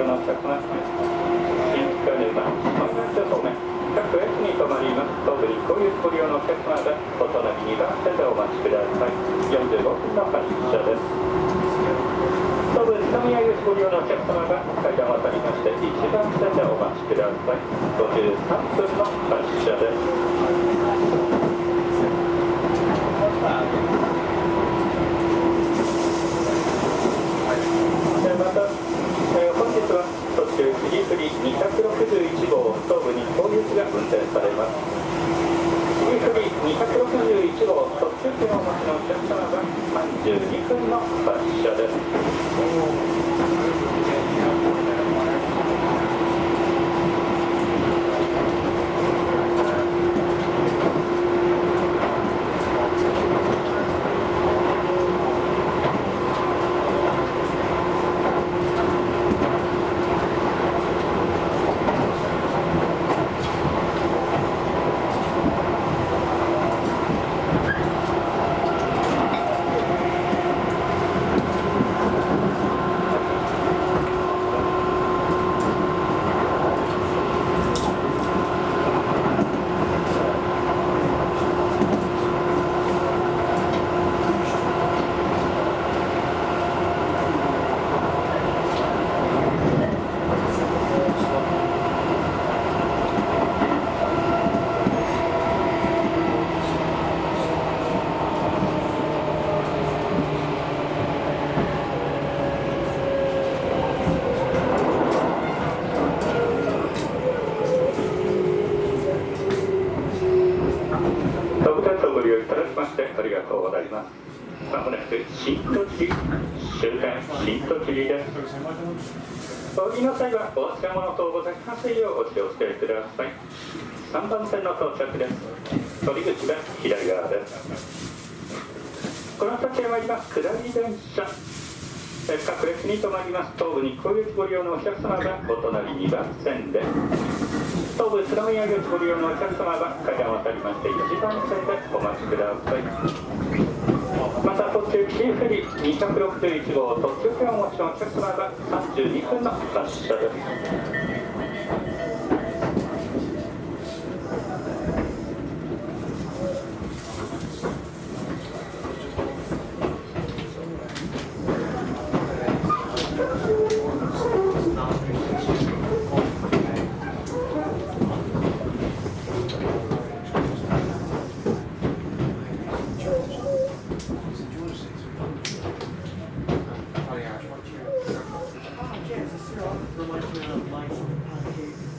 車ご利用のお客様新塚沼マイナス方面各駅に停まります東武日光行きご利用のお客様がお隣2番線でお待ちください。45分の発車です東武宇都宮行きご利用のお客様が階段を渡りまして1番線でお待ちください。53分の発車ですえーまた、えー本日は途中フリフリ261号東武日光行きが運転されます。261号特急券をお待ちのお客様が32分の発車です。りがとうございます。まもなく新栃木終点新栃木です。お降りの際はお忘れ物等ございませんようお気をつけください3番線の到着です。取り口は左側です。この先へ参ります。下り電車え各列に停まります。東武日光行きご利用のお客様がお隣2番線で東武宇都宮行ご利用のお客様は階段を渡りまして1番線でお待ちください。また途中キーフリー261号特急券をお持ちのお客様は32分の発車です。restaurant reminds me of like some pancake.